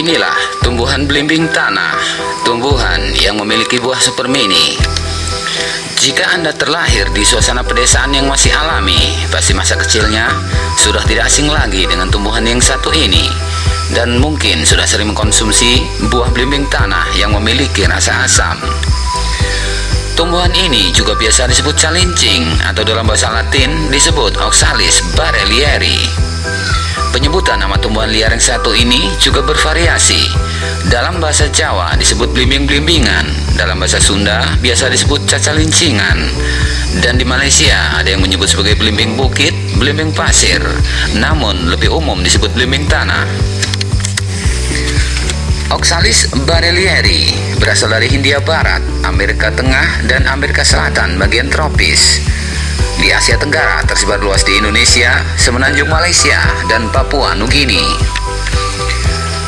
Inilah tumbuhan belimbing tanah, tumbuhan yang memiliki buah super mini. Jika Anda terlahir di suasana pedesaan yang masih alami, pasti masa kecilnya sudah tidak asing lagi dengan tumbuhan yang satu ini. Dan mungkin sudah sering mengkonsumsi buah belimbing tanah yang memiliki rasa asam. Tumbuhan ini juga biasa disebut calincing atau dalam bahasa latin disebut Oxalis barelieri. Penyebutan nama tumbuhan liar yang satu ini juga bervariasi. Dalam bahasa Jawa disebut blimbing-blimbingan, dalam bahasa Sunda biasa disebut cacalincingan, dan di Malaysia ada yang menyebut sebagai blimbing bukit, blimbing pasir, namun lebih umum disebut blimbing tanah. Oxalis barelieri berasal dari Hindia Barat, Amerika Tengah, dan Amerika Selatan bagian tropis. Di Asia Tenggara tersebar luas di Indonesia, semenanjung Malaysia, dan Papua Nugini.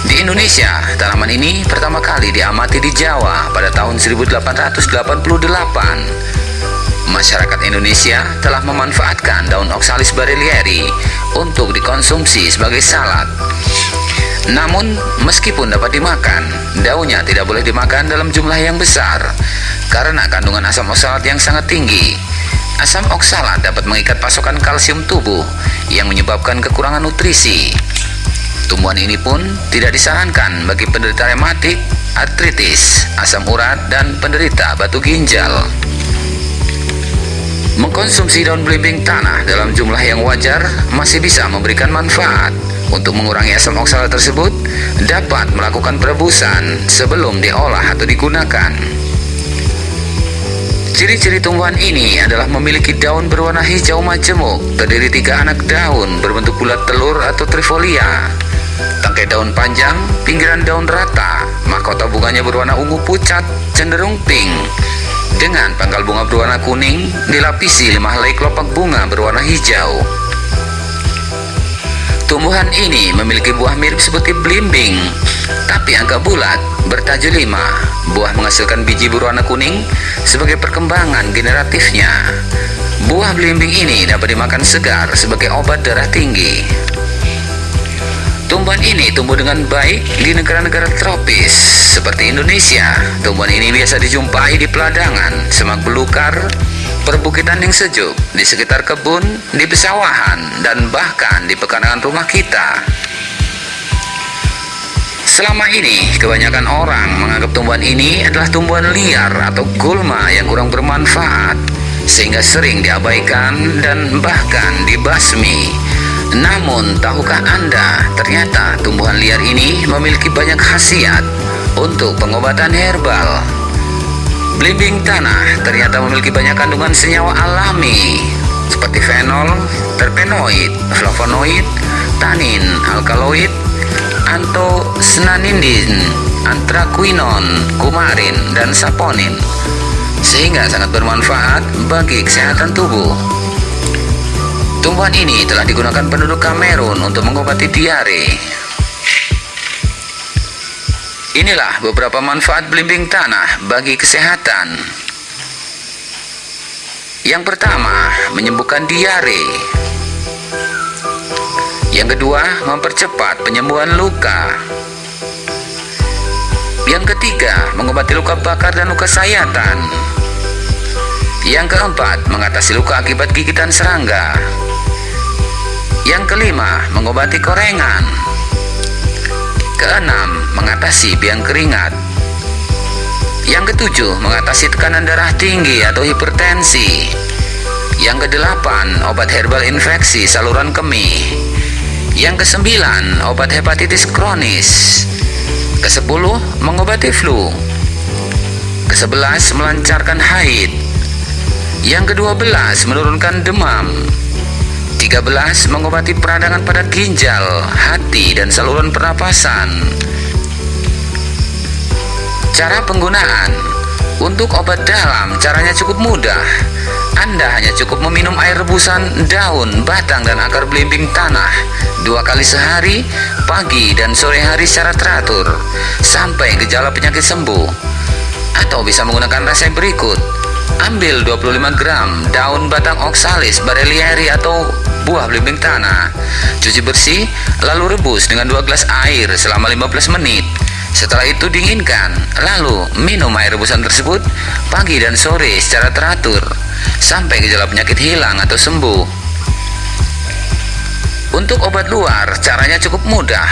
Di Indonesia, tanaman ini pertama kali diamati di Jawa pada tahun 1888. Masyarakat Indonesia telah memanfaatkan daun Oxalis barelieri untuk dikonsumsi sebagai salad. Namun, meskipun dapat dimakan, daunnya tidak boleh dimakan dalam jumlah yang besar karena kandungan asam oksalat yang sangat tinggi Asam oksalat dapat mengikat pasokan kalsium tubuh yang menyebabkan kekurangan nutrisi. Tumbuhan ini pun tidak disarankan bagi penderita rematik, artritis, asam urat, dan penderita batu ginjal. Mengkonsumsi daun belimbing tanah dalam jumlah yang wajar masih bisa memberikan manfaat. Untuk mengurangi asam oksalat tersebut, dapat melakukan perebusan sebelum diolah atau digunakan. Ciri-ciri tumbuhan ini adalah memiliki daun berwarna hijau majemuk, terdiri tiga anak daun berbentuk bulat telur atau trifolia. Tangkai daun panjang, pinggiran daun rata, mahkota bunganya berwarna ungu pucat, cenderung pink. Dengan pangkal bunga berwarna kuning, dilapisi lima helai kelopak bunga berwarna hijau. Tumbuhan ini memiliki buah mirip seperti belimbing, tapi agak bulat, bertajulima. Buah menghasilkan biji berwarna kuning sebagai perkembangan generatifnya. Buah belimbing ini dapat dimakan segar sebagai obat darah tinggi. Tumbuhan ini tumbuh dengan baik di negara-negara tropis seperti Indonesia. Tumbuhan ini biasa dijumpai di peladangan, semak belukar, perbukitan yang sejuk, di sekitar kebun, di pesawahan, dan bahkan di pekarangan rumah kita. Selama ini, kebanyakan orang menganggap tumbuhan ini adalah tumbuhan liar atau gulma yang kurang bermanfaat, sehingga sering diabaikan dan bahkan dibasmi. Namun, tahukah Anda, ternyata tumbuhan liar ini memiliki banyak khasiat untuk pengobatan herbal. Belimbing tanah ternyata memiliki banyak kandungan senyawa alami seperti fenol, terpenoid, flavonoid, tanin, alkaloid, antosnanindin, antraquinon, kumarin, dan saponin sehingga sangat bermanfaat bagi kesehatan tubuh. Tumbuhan ini telah digunakan penduduk Kamerun untuk mengobati diare. Inilah beberapa manfaat belimbing tanah bagi kesehatan. Yang pertama, menyembuhkan diare. Yang kedua, mempercepat penyembuhan luka. Yang ketiga, mengobati luka bakar dan luka sayatan. Yang keempat, mengatasi luka akibat gigitan serangga. Yang kelima, mengobati korengan. Keenam, mengatasi biang keringat. Yang ketujuh, mengatasi tekanan darah tinggi atau hipertensi. Yang kedelapan, obat herbal infeksi saluran kemih. Yang kesembilan, obat hepatitis kronis. Kesepuluh, mengobati flu. Kesebelas, melancarkan haid. Yang kedua belas, menurunkan demam. Tiga belas, mengobati peradangan pada ginjal, hati, dan saluran pernapasan. Cara penggunaan Untuk obat dalam, caranya cukup mudah anda hanya cukup meminum air rebusan daun, batang, dan akar belimbing tanah dua kali sehari, pagi dan sore hari secara teratur, sampai gejala penyakit sembuh. Atau bisa menggunakan resep berikut. Ambil 25 gram daun batang oxalis barelieri atau buah belimbing tanah. Cuci bersih, lalu rebus dengan 2 gelas air selama 15 menit. Setelah itu dinginkan, lalu minum air rebusan tersebut pagi dan sore secara teratur sampai gejala penyakit hilang atau sembuh. Untuk obat luar, caranya cukup mudah.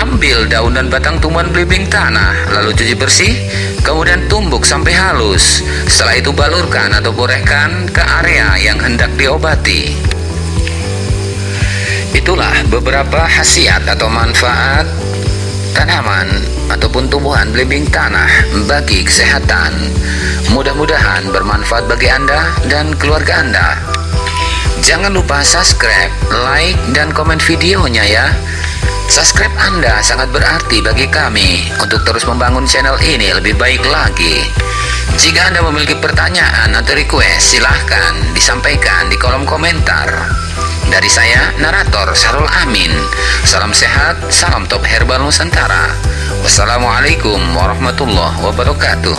Ambil daun dan batang tumbuhan belimbing tanah, lalu cuci bersih, kemudian tumbuk sampai halus. Setelah itu balurkan atau borehkan ke area yang hendak diobati. Itulah beberapa khasiat atau manfaat tanaman ataupun tumbuhan belimbing tanah bagi kesehatan. Mudah-mudahan bermanfaat bagi Anda dan keluarga Anda. Jangan lupa subscribe, like, dan komen videonya ya. Subscribe Anda sangat berarti bagi kami untuk terus membangun channel ini lebih baik lagi. Jika Anda memiliki pertanyaan atau request, silahkan disampaikan di kolom komentar. Dari saya, narator Sarul Amin. Salam sehat, salam top herbal Nusantara. Wassalamualaikum warahmatullahi wabarakatuh.